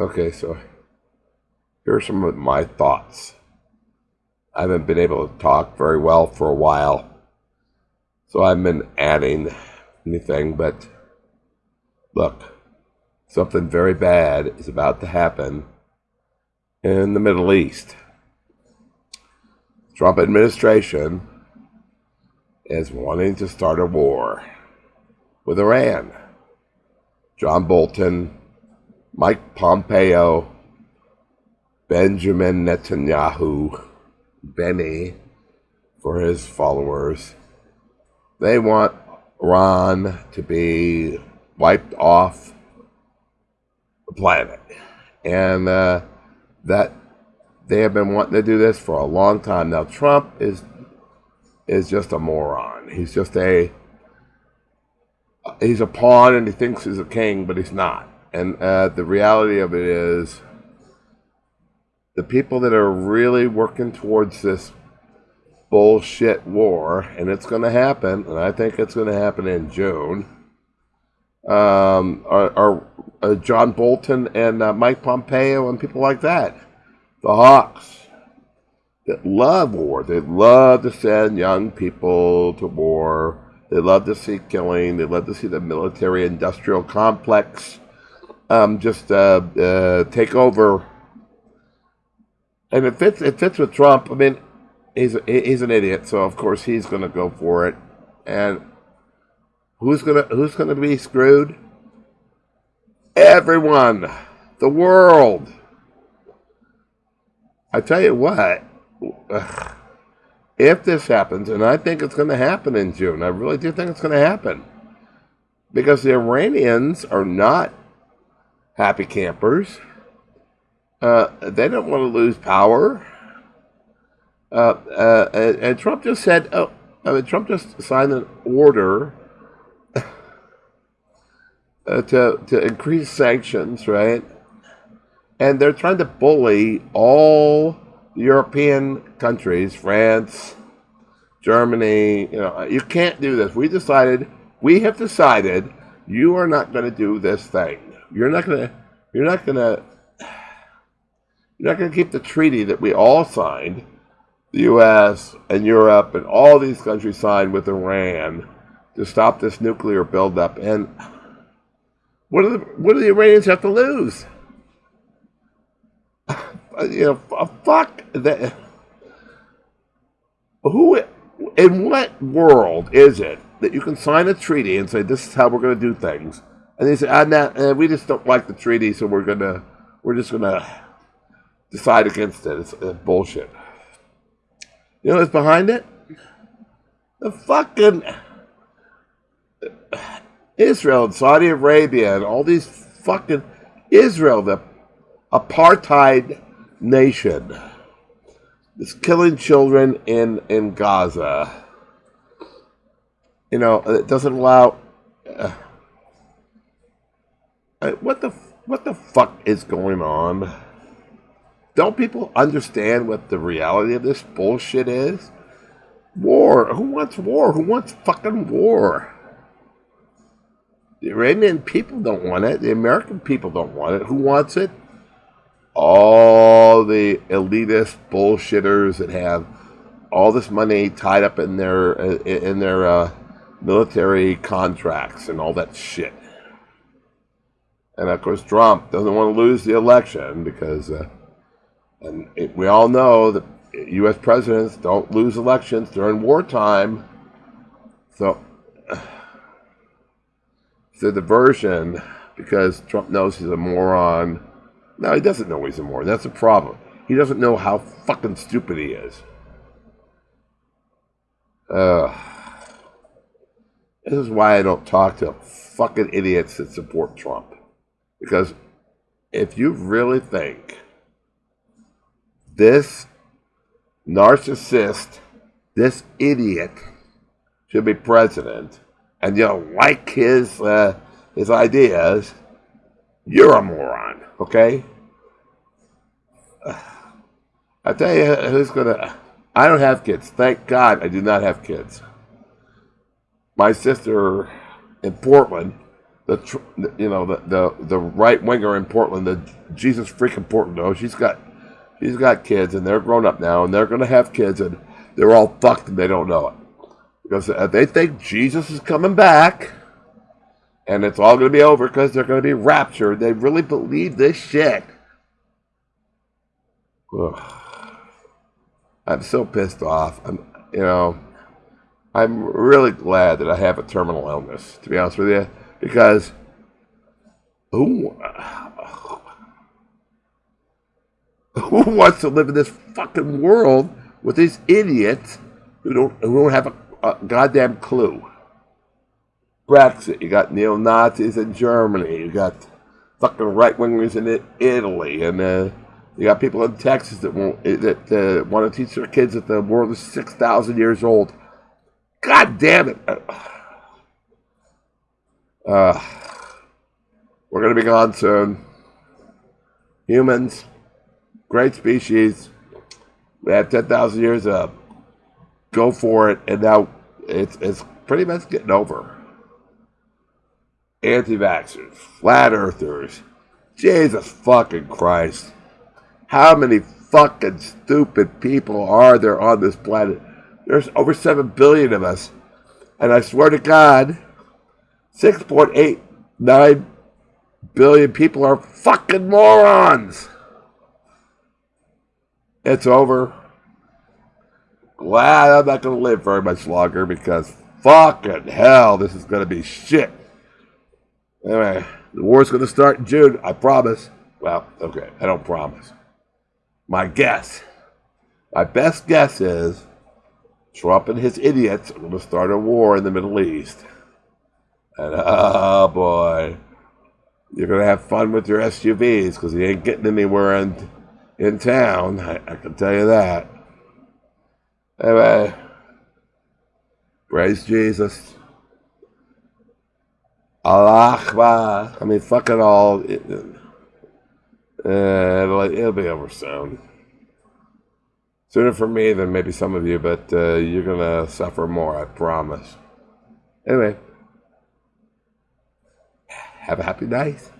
Okay, so here are some of my thoughts. I haven't been able to talk very well for a while, so I have been adding anything, but look, something very bad is about to happen in the Middle East. Trump administration is wanting to start a war with Iran. John Bolton, Mike Pompeo, Benjamin Netanyahu, Benny for his followers. They want Iran to be wiped off the planet. And uh, that they have been wanting to do this for a long time. Now, Trump is is just a moron. He's just a he's a pawn and he thinks he's a king, but he's not. And uh, the reality of it is, the people that are really working towards this bullshit war, and it's going to happen, and I think it's going to happen in June, um, are, are uh, John Bolton and uh, Mike Pompeo and people like that. The Hawks that love war. They love to send young people to war. They love to see killing. They love to see the military industrial complex um, just uh, uh, take over. And it fits. It fits with Trump. I mean, he's he's an idiot, so of course he's going to go for it. And who's gonna who's gonna be screwed? Everyone, the world. I tell you what, if this happens, and I think it's going to happen in June, I really do think it's going to happen, because the Iranians are not happy campers. Uh, they don't want to lose power. Uh, uh, and, and, Trump just said, oh, I mean, Trump just signed an order uh, to, to increase sanctions, right? And they're trying to bully all European countries, France, Germany, you know, you can't do this. We decided, we have decided you are not going to do this thing. You're not going to, you're not to, you're not to keep the treaty that we all signed, the U.S. and Europe and all these countries signed with Iran to stop this nuclear buildup. And what do the, what do the Iranians have to lose? Uh, you know, fuck that. Who, in what world is it that you can sign a treaty and say this is how we're going to do things, and they say, ah, nah, uh, we just don't like the treaty, so we're gonna, we're just gonna decide against it. It's, it's bullshit. You know what's behind it? The fucking Israel and Saudi Arabia and all these fucking Israel, the apartheid nation is killing children in, in Gaza. You know, it doesn't allow. Uh, uh, what the what the fuck is going on? Don't people understand what the reality of this bullshit is? War. Who wants war? Who wants fucking war? The Iranian people don't want it. The American people don't want it. Who wants it? all the elitist bullshitters that have all this money tied up in their in their uh, military contracts and all that shit. And of course, Trump doesn't want to lose the election because, uh, and it, we all know that U.S. presidents don't lose elections during wartime. So, it's a diversion because Trump knows he's a moron no, he doesn't know he's a moron. That's a problem. He doesn't know how fucking stupid he is. Uh, this is why I don't talk to fucking idiots that support Trump. Because if you really think this narcissist, this idiot should be president, and you don't like his uh, his ideas, you're a moron. Okay? I tell you who's gonna. I don't have kids. Thank God I do not have kids. My sister in Portland the you know the the, the right winger in Portland, the Jesus freaking Portland. She's got she's got kids, and they're grown up now, and they're gonna have kids, and they're all fucked, and they don't know it because uh, they think Jesus is coming back, and it's all gonna be over because they're gonna be raptured. They really believe this shit. Ugh. I'm so pissed off. I'm, you know, I'm really glad that I have a terminal illness, to be honest with you, because who, who wants to live in this fucking world with these idiots who don't, who don't have a, a goddamn clue? Brexit, you got neo Nazis in Germany, you got fucking right wingers in Italy, and uh, you got people in Texas that won't that uh, want to teach their kids that the world is six thousand years old. God damn it! Uh, we're gonna be gone soon. Humans, great species. We have ten thousand years up. Go for it, and now it's it's pretty much getting over. Anti-vaxxers, flat earthers, Jesus fucking Christ. How many fucking stupid people are there on this planet? There's over 7 billion of us. And I swear to God, 6.89 billion people are fucking morons. It's over. Glad I'm not going to live very much longer because fucking hell, this is going to be shit. Anyway, the war's going to start in June, I promise. Well, okay, I don't promise. My guess, my best guess is Trump and his idiots are going to start a war in the Middle East. And oh boy, you're going to have fun with your SUVs because you ain't getting anywhere in, in town. I, I can tell you that. Anyway, praise Jesus. Allah. I mean, fuck it all. It, uh, it'll, it'll be over soon. Sooner for me than maybe some of you, but uh, you're going to suffer more, I promise. Anyway, have a happy night.